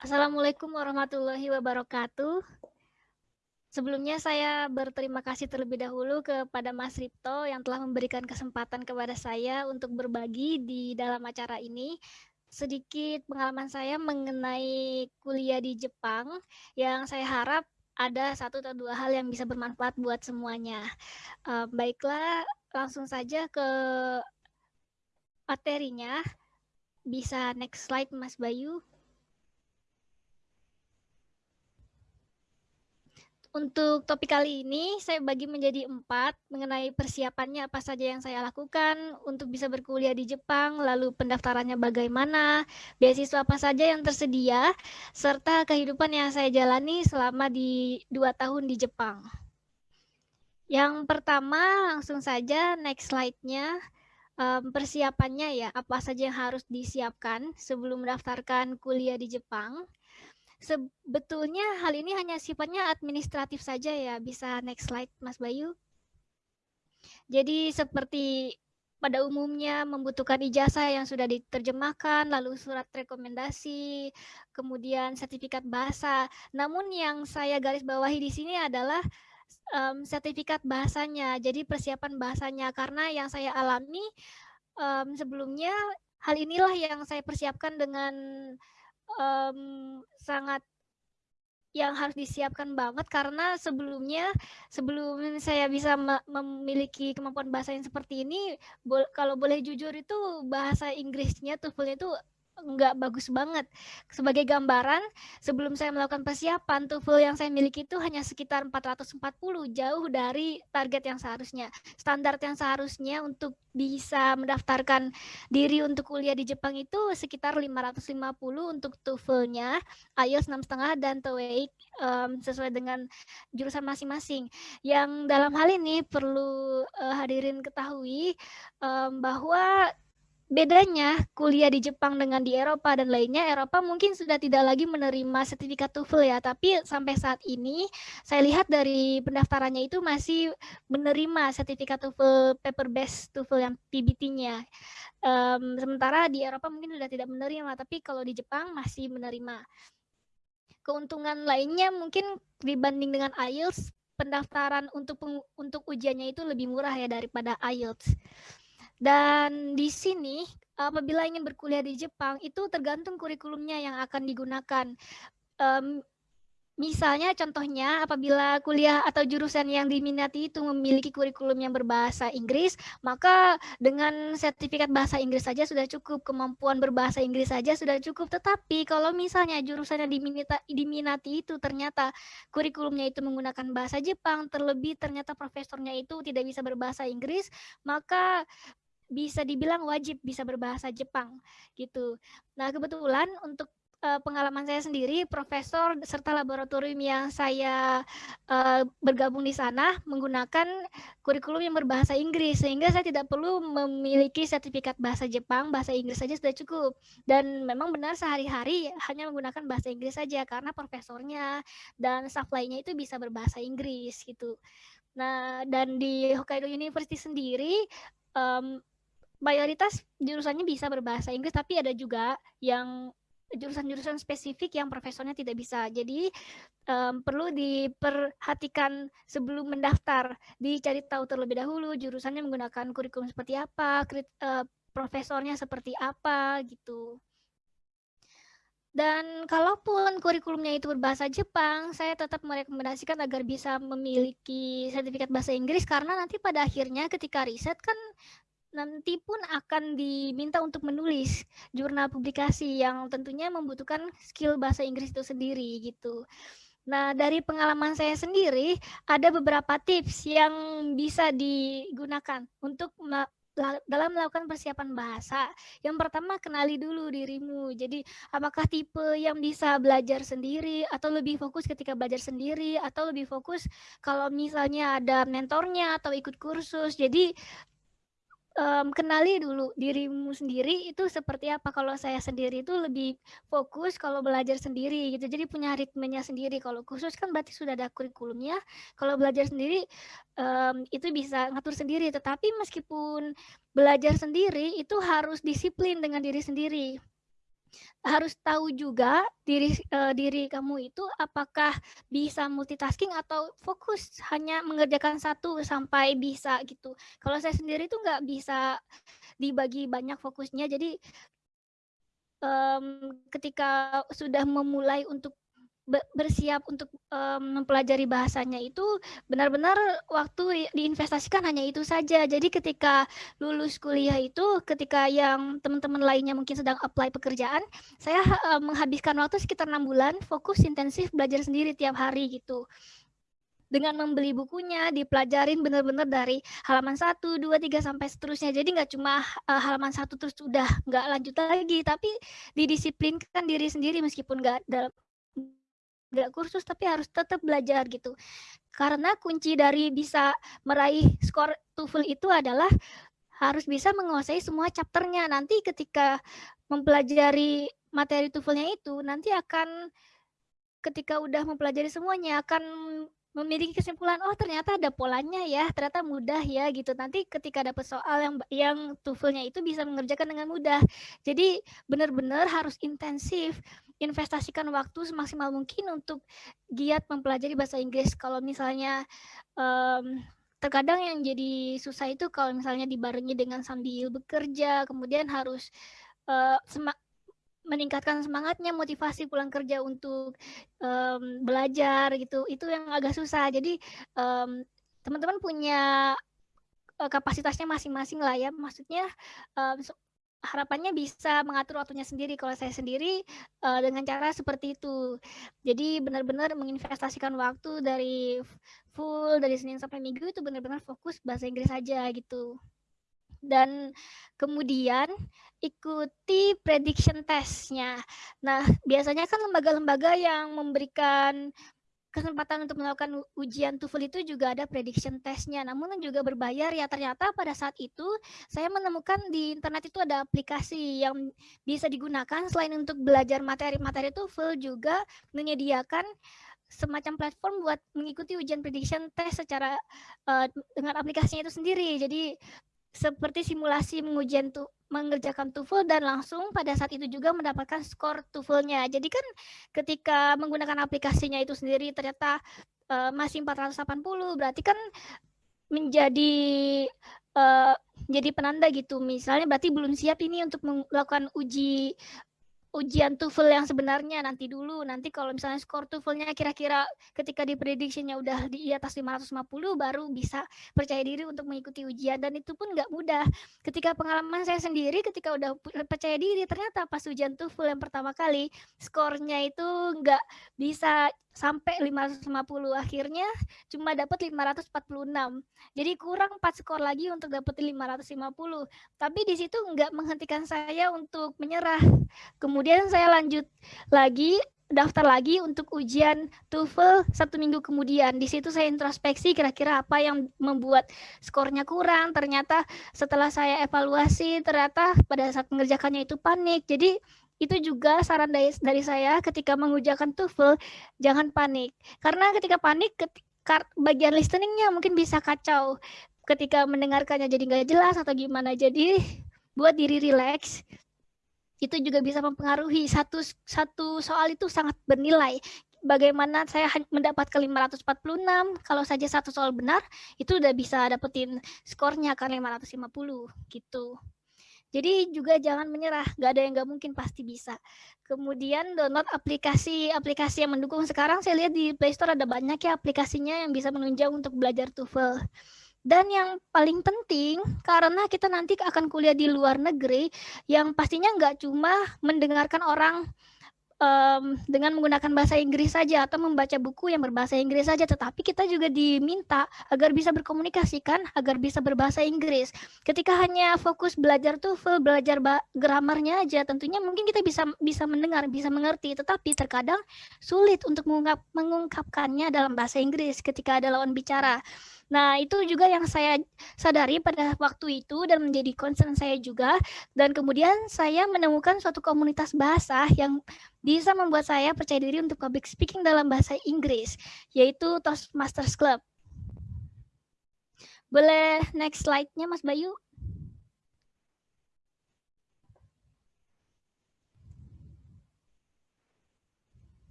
Assalamualaikum warahmatullahi wabarakatuh. Sebelumnya saya berterima kasih terlebih dahulu kepada Mas Ripto yang telah memberikan kesempatan kepada saya untuk berbagi di dalam acara ini. Sedikit pengalaman saya mengenai kuliah di Jepang yang saya harap ada satu atau dua hal yang bisa bermanfaat buat semuanya. Uh, baiklah, langsung saja ke materinya. Bisa next slide Mas Bayu. Untuk topik kali ini, saya bagi menjadi empat mengenai persiapannya apa saja yang saya lakukan untuk bisa berkuliah di Jepang, lalu pendaftarannya bagaimana, beasiswa apa saja yang tersedia, serta kehidupan yang saya jalani selama di dua tahun di Jepang. Yang pertama, langsung saja next slide-nya, persiapannya ya, apa saja yang harus disiapkan sebelum mendaftarkan kuliah di Jepang. Sebetulnya hal ini hanya sifatnya administratif saja ya. Bisa next slide Mas Bayu. Jadi seperti pada umumnya membutuhkan ijazah yang sudah diterjemahkan, lalu surat rekomendasi, kemudian sertifikat bahasa. Namun yang saya garis bawahi di sini adalah um, sertifikat bahasanya, jadi persiapan bahasanya. Karena yang saya alami um, sebelumnya, hal inilah yang saya persiapkan dengan um, sangat yang harus disiapkan banget karena sebelumnya sebelum saya bisa memiliki kemampuan bahasa yang seperti ini bo kalau boleh jujur itu bahasa Inggrisnya TOEFL itu nggak bagus banget. Sebagai gambaran, sebelum saya melakukan persiapan, TOEFL yang saya miliki itu hanya sekitar 440, jauh dari target yang seharusnya. Standar yang seharusnya untuk bisa mendaftarkan diri untuk kuliah di Jepang itu sekitar 550 untuk TOEFL-nya, IELTS 6,5 dan TOEIC um, sesuai dengan jurusan masing-masing. Yang dalam hal ini perlu uh, hadirin ketahui um, bahwa bedanya kuliah di Jepang dengan di Eropa dan lainnya, Eropa mungkin sudah tidak lagi menerima sertifikat TOEFL ya, tapi sampai saat ini saya lihat dari pendaftarannya itu masih menerima sertifikat TOEFL paper based TOEFL yang PBT-nya. Um, sementara di Eropa mungkin sudah tidak menerima, tapi kalau di Jepang masih menerima. Keuntungan lainnya mungkin dibanding dengan IELTS, pendaftaran untuk untuk ujiannya itu lebih murah ya daripada IELTS. Dan di sini apabila ingin berkuliah di Jepang itu tergantung kurikulumnya yang akan digunakan. Um, misalnya contohnya apabila kuliah atau jurusan yang diminati itu memiliki kurikulum yang berbahasa Inggris, maka dengan sertifikat bahasa Inggris saja sudah cukup, kemampuan berbahasa Inggris saja sudah cukup. Tetapi kalau misalnya jurusan yang diminati, diminati itu ternyata kurikulumnya itu menggunakan bahasa Jepang, terlebih ternyata profesornya itu tidak bisa berbahasa Inggris, maka bisa dibilang wajib bisa berbahasa Jepang gitu. Nah, kebetulan untuk uh, pengalaman saya sendiri, profesor serta laboratorium yang saya uh, bergabung di sana menggunakan kurikulum yang berbahasa Inggris, sehingga saya tidak perlu memiliki sertifikat bahasa Jepang, bahasa Inggris saja sudah cukup. Dan memang benar sehari-hari hanya menggunakan bahasa Inggris saja, karena profesornya dan staff lainnya itu bisa berbahasa Inggris gitu. Nah, dan di Hokkaido University sendiri, um, mayoritas jurusannya bisa berbahasa Inggris, tapi ada juga yang jurusan-jurusan spesifik yang profesornya tidak bisa. Jadi um, perlu diperhatikan sebelum mendaftar, dicari tahu terlebih dahulu jurusannya menggunakan kurikulum seperti apa, uh, profesornya seperti apa gitu. Dan kalaupun kurikulumnya itu berbahasa Jepang, saya tetap merekomendasikan agar bisa memiliki sertifikat bahasa Inggris karena nanti pada akhirnya ketika riset kan nanti pun akan diminta untuk menulis jurnal publikasi yang tentunya membutuhkan skill bahasa Inggris itu sendiri gitu. Nah, dari pengalaman saya sendiri ada beberapa tips yang bisa digunakan untuk dalam melakukan persiapan bahasa. Yang pertama kenali dulu dirimu. Jadi apakah tipe yang bisa belajar sendiri atau lebih fokus ketika belajar sendiri atau lebih fokus kalau misalnya ada mentornya atau ikut kursus. Jadi um, kenali dulu dirimu sendiri itu seperti apa. Kalau saya sendiri itu lebih fokus kalau belajar sendiri gitu. Jadi punya ritmenya sendiri. Kalau khusus kan berarti sudah ada kurikulumnya. Kalau belajar sendiri um, itu bisa ngatur sendiri. Tetapi meskipun belajar sendiri itu harus disiplin dengan diri sendiri. Harus tahu juga diri uh, diri kamu itu apakah bisa multitasking atau fokus hanya mengerjakan satu sampai bisa gitu. Kalau saya sendiri tuh nggak bisa dibagi banyak fokusnya, jadi um, ketika sudah memulai untuk bersiap untuk um, mempelajari bahasanya itu benar-benar waktu diinvestasikan hanya itu saja. Jadi ketika lulus kuliah itu, ketika yang teman-teman lainnya mungkin sedang apply pekerjaan, saya uh, menghabiskan waktu sekitar enam bulan fokus intensif belajar sendiri tiap hari gitu dengan membeli bukunya, dipelajarin benar-benar dari halaman 1, 2, 3 sampai seterusnya. Jadi nggak cuma uh, halaman satu terus udah nggak lanjut lagi, tapi didisiplinkan diri sendiri meskipun nggak dalam nggak kursus tapi harus tetap belajar gitu. Karena kunci dari bisa meraih skor TOEFL itu adalah harus bisa menguasai semua chapternya. Nanti ketika mempelajari materi TOEFL-nya itu nanti akan ketika udah mempelajari semuanya akan memiliki kesimpulan oh ternyata ada polanya ya ternyata mudah ya gitu. Nanti ketika dapat soal yang yang TOEFL-nya itu bisa mengerjakan dengan mudah. Jadi benar-benar harus intensif investasikan waktu semaksimal mungkin untuk giat mempelajari bahasa Inggris. Kalau misalnya um, terkadang yang jadi susah itu kalau misalnya dibarengi dengan sambil bekerja kemudian harus uh, meningkatkan semangatnya, motivasi pulang kerja untuk um, belajar gitu, itu yang agak susah. Jadi teman teman-teman punya uh, kapasitasnya masing-masing lah ya. Maksudnya um, harapannya bisa mengatur waktunya sendiri. Kalau saya sendiri uh, dengan cara seperti itu. Jadi benar-benar menginvestasikan waktu dari full dari Senin sampai Minggu itu benar-benar fokus bahasa Inggris saja gitu dan kemudian ikuti prediction testnya. Nah, biasanya kan lembaga-lembaga yang memberikan kesempatan untuk melakukan ujian TOEFL itu juga ada prediction testnya, namun juga berbayar ya. Ternyata pada saat itu saya menemukan di internet itu ada aplikasi yang bisa digunakan selain untuk belajar materi-materi TOEFL juga menyediakan semacam platform buat mengikuti ujian prediction test secara uh, dengan aplikasinya itu sendiri. Jadi seperti simulasi mengujian tu mengerjakan TOEFL dan langsung pada saat itu juga mendapatkan skor TOEFL-nya. Jadi kan ketika menggunakan aplikasinya itu sendiri ternyata uh, masih 480 berarti kan menjadi uh, jadi penanda gitu. Misalnya berarti belum siap ini untuk melakukan uji ujian TOEFL yang sebenarnya nanti dulu. Nanti kalau misalnya skor TOEFL-nya kira-kira ketika diprediksinya udah di atas 550 baru bisa percaya diri untuk mengikuti ujian dan itu pun nggak mudah. Ketika pengalaman saya sendiri ketika udah percaya diri ternyata pas ujian TOEFL yang pertama kali skornya itu nggak bisa sampai 550 akhirnya cuma dapat 546 jadi kurang 4 skor lagi untuk dapat 550 tapi di situ nggak menghentikan saya untuk menyerah kemudian saya lanjut lagi daftar lagi untuk ujian TOEFL satu minggu kemudian. Di situ saya introspeksi kira-kira apa yang membuat skornya kurang. Ternyata setelah saya evaluasi, ternyata pada saat mengerjakannya itu panik. Jadi itu juga saran dari, dari saya ketika mengujakan TOEFL jangan panik. Karena ketika panik ketika bagian listeningnya mungkin bisa kacau. Ketika mendengarkannya jadi nggak jelas atau gimana. Jadi buat diri relax itu juga bisa mempengaruhi. Satu satu soal itu sangat bernilai. Bagaimana saya mendapatkan 546 kalau saja satu soal benar itu udah bisa dapetin skornya kan 550 gitu jadi juga jangan menyerah, nggak ada yang nggak mungkin pasti bisa. Kemudian download aplikasi-aplikasi yang mendukung. Sekarang saya lihat di Play Store ada banyak ya aplikasinya yang bisa menunjang untuk belajar TOEFL. Dan yang paling penting, karena kita nanti akan kuliah di luar negeri, yang pastinya nggak cuma mendengarkan orang um, dengan menggunakan bahasa Inggris saja atau membaca buku yang berbahasa Inggris saja, tetapi kita juga diminta agar bisa berkomunikasikan, agar bisa berbahasa Inggris. Ketika hanya fokus belajar TOEFL, belajar gramarnya aja, tentunya mungkin kita bisa bisa mendengar, bisa mengerti, tetapi terkadang sulit untuk mengungkap, mengungkapkannya dalam bahasa Inggris ketika ada lawan bicara. Nah, itu juga yang saya sadari pada waktu itu dan menjadi concern saya juga. Dan kemudian saya menemukan suatu komunitas bahasa yang bisa membuat saya percaya diri untuk public speaking dalam bahasa Inggris, yaitu Toastmasters Club. Boleh next slide-nya, Mas Bayu?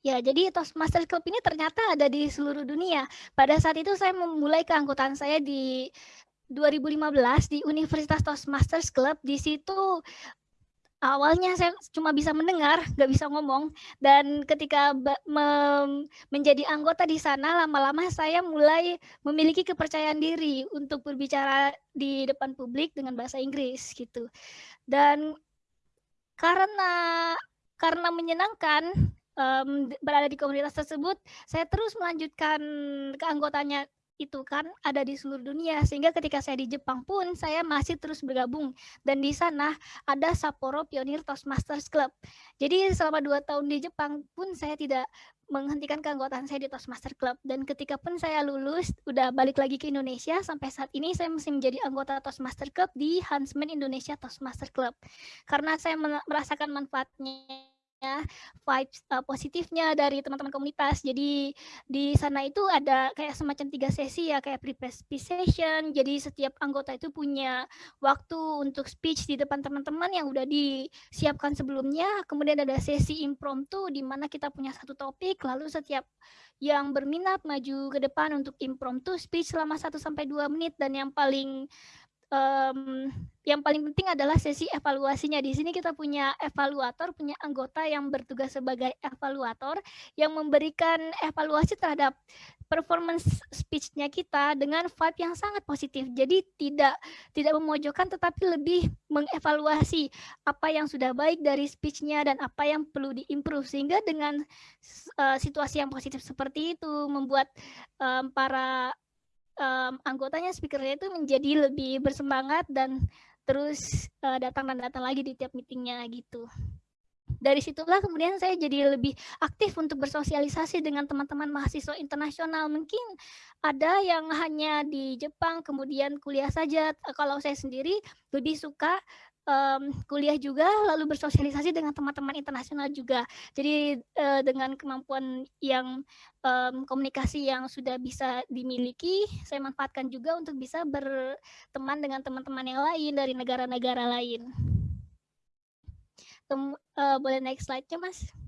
Ya, jadi Toastmasters Club ini ternyata ada di seluruh dunia. Pada saat itu saya memulai keanggotaan saya di 2015 di Universitas Toastmasters Club. Di situ awalnya saya cuma bisa mendengar, nggak bisa ngomong. Dan ketika menjadi anggota di sana, lama-lama saya mulai memiliki kepercayaan diri untuk berbicara di depan publik dengan bahasa Inggris gitu. Dan karena karena menyenangkan um, berada di komunitas tersebut, saya terus melanjutkan keanggotaannya itu kan ada di seluruh dunia. Sehingga ketika saya di Jepang pun saya masih terus bergabung. Dan di sana ada Sapporo Pioneer Toastmasters Club. Jadi selama dua tahun di Jepang pun saya tidak menghentikan keanggotaan saya di Toastmasters Club. Dan ketika pun saya lulus udah balik lagi ke Indonesia sampai saat ini saya masih menjadi anggota Toastmasters Club di Huntsman Indonesia Toastmasters Club. Karena saya merasakan manfaatnya vibes uh, positifnya dari teman-teman komunitas. Jadi di sana itu ada kayak semacam tiga sesi ya kayak pre-speech session. Jadi setiap anggota itu punya waktu untuk speech di depan teman-teman yang udah disiapkan sebelumnya. Kemudian ada sesi impromptu di mana kita punya satu topik lalu setiap yang berminat maju ke depan untuk impromptu speech selama 1 sampai 2 menit dan yang paling um, yang paling penting adalah sesi evaluasinya. Di sini kita punya evaluator, punya anggota yang bertugas sebagai evaluator yang memberikan evaluasi terhadap performance speech-nya kita dengan vibe yang sangat positif. Jadi tidak tidak memojokkan tetapi lebih mengevaluasi apa yang sudah baik dari speech-nya dan apa yang perlu diimprove sehingga dengan uh, situasi yang positif seperti itu membuat um, para um, anggotanya speakernya itu menjadi lebih bersemangat dan terus uh, datang dan datang lagi di tiap meetingnya gitu. Dari situlah kemudian saya jadi lebih aktif untuk bersosialisasi dengan teman-teman mahasiswa internasional. Mungkin ada yang hanya di Jepang kemudian kuliah saja. Kalau saya sendiri lebih suka um, kuliah juga, lalu bersosialisasi dengan teman-teman internasional juga. Jadi uh, dengan kemampuan yang um, komunikasi yang sudah bisa dimiliki, saya manfaatkan juga untuk bisa berteman dengan teman-teman yang lain dari negara-negara lain. Tem uh, boleh next slide-nya, Mas?